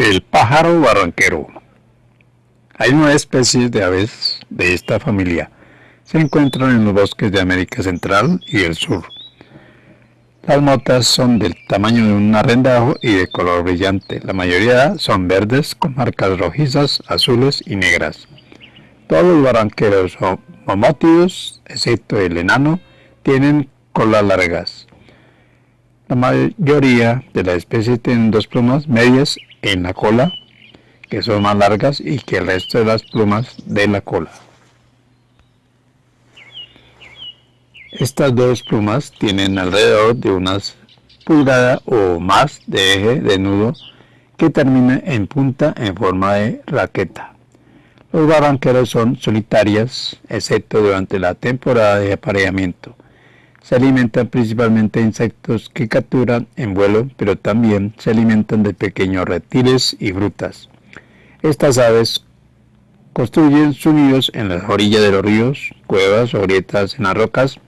El pájaro barranquero. Hay nueve especies de aves de esta familia. Se encuentran en los bosques de América Central y del Sur. Las motas son del tamaño de un arrendajo y de color brillante. La mayoría son verdes con marcas rojizas, azules y negras. Todos los barranqueros son mamótidos, excepto el enano, tienen colas largas. La mayoría de las especies tienen dos plumas medias en la cola, que son más largas y que el resto de las plumas de la cola. Estas dos plumas tienen alrededor de unas pulgada o más de eje de nudo que termina en punta en forma de raqueta. Los barranqueros son solitarias, excepto durante la temporada de apareamiento. Se alimentan principalmente de insectos que capturan en vuelo, pero también se alimentan de pequeños reptiles y frutas. Estas aves construyen sus nidos en las orillas de los ríos, cuevas o grietas en las rocas.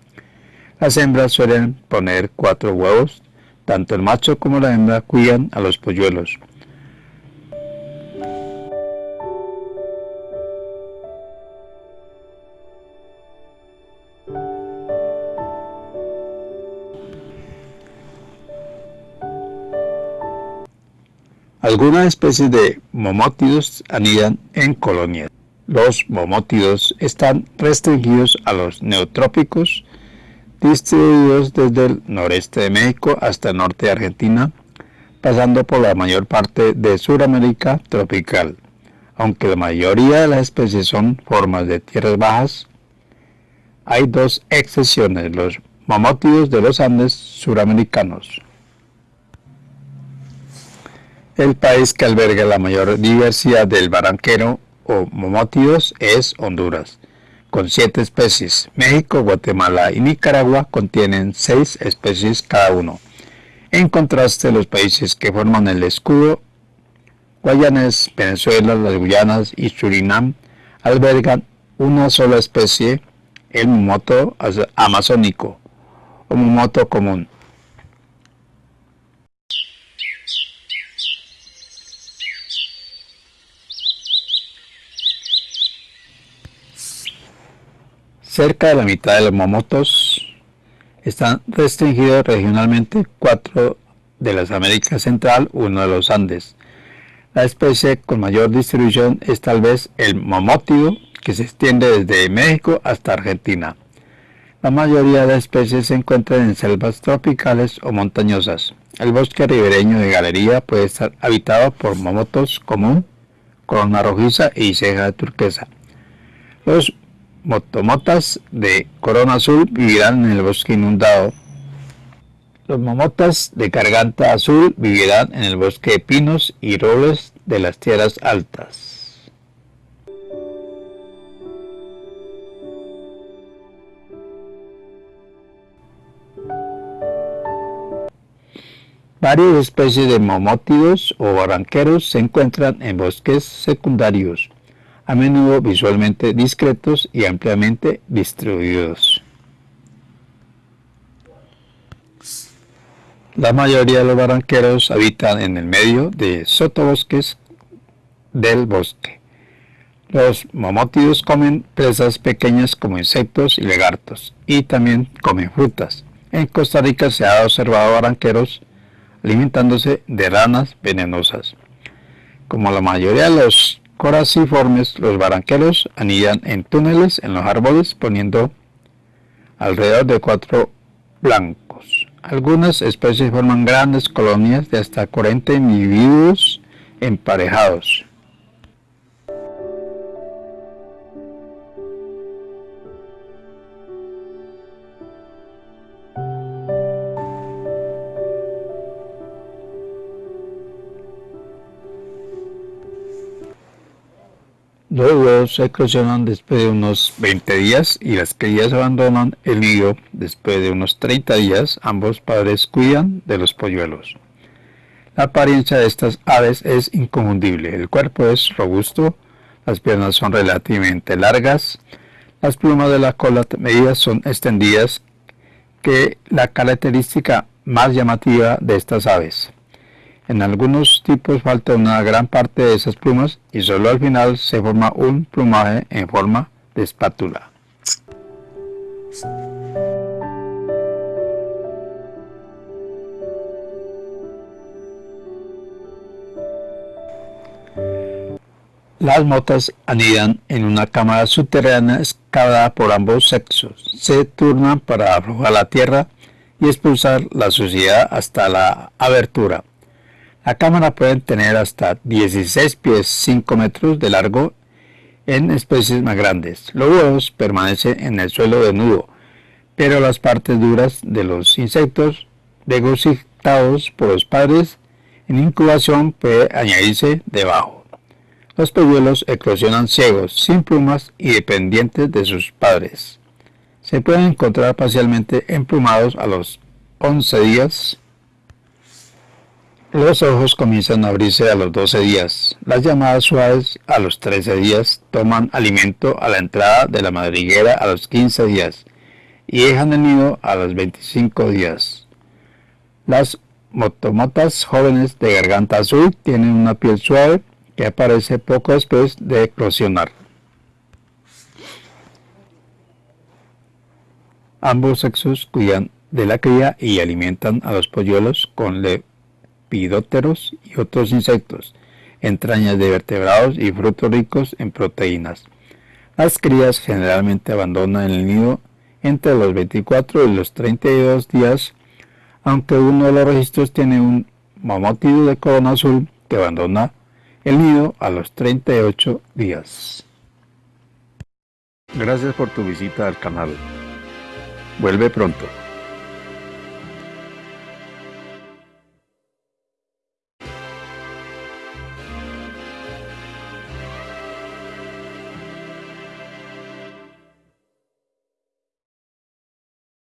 Las hembras suelen poner cuatro huevos. Tanto el macho como la hembra cuidan a los polluelos. Algunas especies de momótidos anidan en colonias. Los momótidos están restringidos a los neotrópicos, distribuidos desde el noreste de México hasta el norte de Argentina, pasando por la mayor parte de Sudamérica tropical. Aunque la mayoría de las especies son formas de tierras bajas, hay dos excepciones, los momótidos de los Andes suramericanos. El país que alberga la mayor diversidad del barranquero o momótidos es Honduras, con siete especies. México, Guatemala y Nicaragua contienen seis especies cada uno. En contraste, los países que forman el escudo, Guayanes, Venezuela, las Guyanas y Surinam, albergan una sola especie, el momoto amazónico o momoto común. Cerca de la mitad de los momotos están restringidos regionalmente, cuatro de las Américas Central, uno de los Andes. La especie con mayor distribución es tal vez el momotido, que se extiende desde México hasta Argentina. La mayoría de las especies se encuentran en selvas tropicales o montañosas. El bosque ribereño de galería puede estar habitado por momotos común, corona rojiza y ceja turquesa. Los motomotas de corona azul vivirán en el bosque inundado. Los momotas de garganta azul vivirán en el bosque de pinos y robles de las tierras altas. Varias especies de momótidos o barranqueros se encuentran en bosques secundarios a menudo visualmente discretos y ampliamente distribuidos. La mayoría de los barranqueros habitan en el medio de sotobosques del bosque. Los mamótidos comen presas pequeñas como insectos y lagartos y también comen frutas. En Costa Rica se ha observado barranqueros alimentándose de ranas venenosas. Como la mayoría de los coraciformes, los barranqueros anidan en túneles en los árboles poniendo alrededor de cuatro blancos. Algunas especies forman grandes colonias de hasta 40 individuos emparejados. Los huevos se eclosionan después de unos 20 días y las crías abandonan el nido después de unos 30 días. Ambos padres cuidan de los polluelos. La apariencia de estas aves es inconfundible. El cuerpo es robusto, las piernas son relativamente largas, las plumas de la cola medidas son extendidas, que la característica más llamativa de estas aves. En algunos tipos falta una gran parte de esas plumas y solo al final se forma un plumaje en forma de espátula. Las motas anidan en una cámara subterránea excavada por ambos sexos. Se turnan para aflojar la tierra y expulsar la suciedad hasta la abertura. La cámara puede tener hasta 16 pies 5 metros de largo en especies más grandes. Los huevos permanecen en el suelo desnudo, pero las partes duras de los insectos, degotados por los padres, en incubación puede añadirse debajo. Los polluelos eclosionan ciegos, sin plumas y dependientes de sus padres. Se pueden encontrar parcialmente emplumados a los 11 días. Los ojos comienzan a abrirse a los 12 días. Las llamadas suaves a los 13 días toman alimento a la entrada de la madriguera a los 15 días y dejan el nido a los 25 días. Las motomotas jóvenes de garganta azul tienen una piel suave que aparece poco después de eclosionar. Ambos sexos cuidan de la cría y alimentan a los polluelos con lepidópteros y otros insectos, entrañas de vertebrados y frutos ricos en proteínas. Las crías generalmente abandonan el nido entre los 24 y los 32 días, aunque uno de los registros tiene un mamótido de corona azul que abandona el nido a los 38 días. Gracias por tu visita al canal. Vuelve pronto.